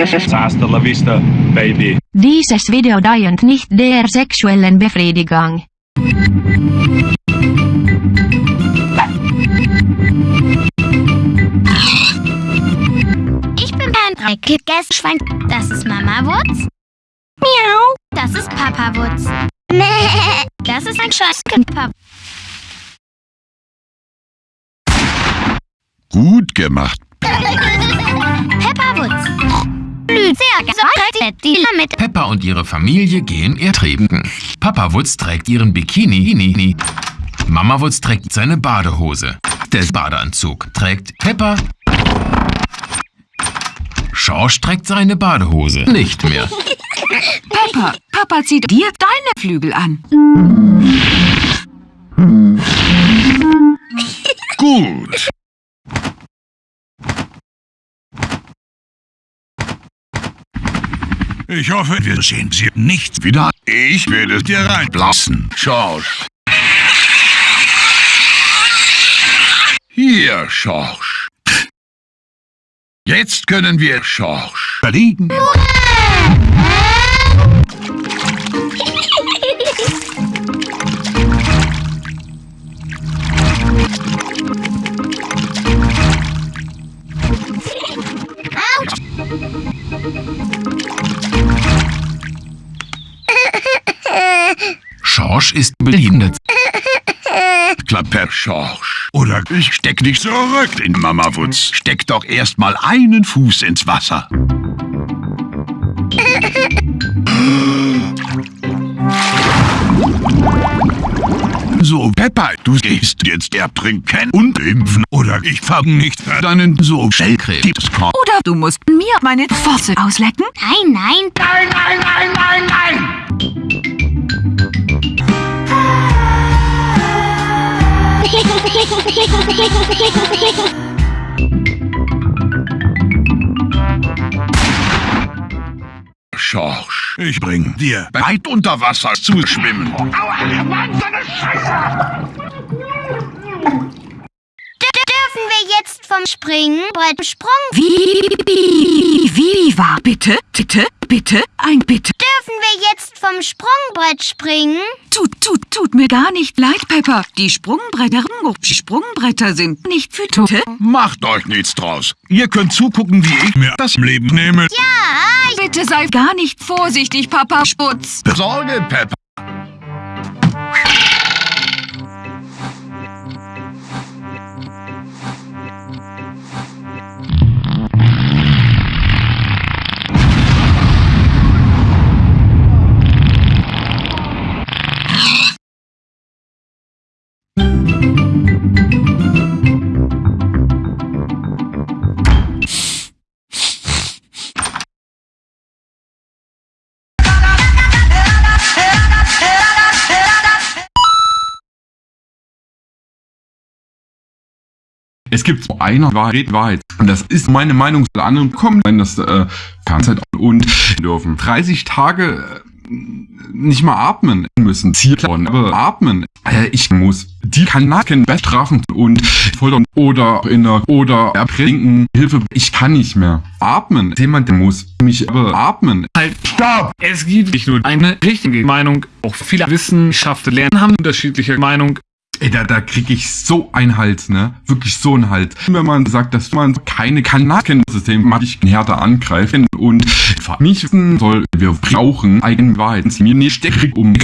Hasta la vista, baby. Dieses Video dient nicht der sexuellen Befriedigung. Ich bin ein dreckiges Schwein. Das ist Mama Wutz. Miau. Das ist Papa Wutz. Das ist ein Scheißkind, Papa. Gut gemacht. Peppa Wutz. Mit. Peppa und ihre Familie gehen ertrinken. Papa Wutz trägt ihren Bikini. Mama Wutz trägt seine Badehose. Der Badeanzug trägt Peppa. Schorsch trägt seine Badehose nicht mehr. Peppa, Papa zieht dir deine Flügel an. Gut. Ich hoffe, wir sehen Sie nicht wieder. Ich werde dir reinblassen, Schorsch. Hier, Schorsch. Jetzt können wir Schorsch verlegen. Schorsch ist behindert. Klapper Schorsch. Oder ich steck dich zurück in Mama Wutz. Steck doch erst mal einen Fuß ins Wasser. So, Peppa, du gehst jetzt ertrinken und impfen. Oder ich fang nicht deinen so Schellkrebskorb. Oder du musst mir meine Pfote auslecken. Nein, nein. Nein, nein, nein, nein, nein! Schorsch, ich bring dir weit unter Wasser zu schwimmen. D dürfen wir Springbrett Sprung? Wie, wie, wie war? Bitte, bitte, bitte, ein Bitte. Dürfen wir jetzt vom Sprungbrett springen? Tut, tut, tut mir gar nicht leid, Peppa. Die Sprungbretter, die Sprungbretter sind nicht für Tote. Macht euch nichts draus. Ihr könnt zugucken, wie ich mir das Leben nehme. Ja, Bitte sei gar nicht vorsichtig, Papa Sputz. Sorge, Peppa. Es gibt eine Wahrheit, Wahrheit. Und das ist meine Meinung. Alle anderen kommen, wenn das äh, Fernzeit und dürfen. 30 Tage äh, nicht mal atmen müssen. Zielklauen, aber atmen. Äh, ich muss die Kanaken bestrafen und foltern oder in der oder ertrinken. Hilfe, ich kann nicht mehr. Atmen. Jemand muss mich aber atmen. Halt, stopp! Es gibt nicht nur eine richtige Meinung. Auch viele Wissenschaftler lernen haben unterschiedliche Meinung. Ey, da, da krieg ich so einen Hals, ne? Wirklich so einen Hals. Wenn man sagt, dass man keine Kanaken-System härter angreifen und wissen soll, wir brauchen eigene Wahrheiten. Mir nicht um.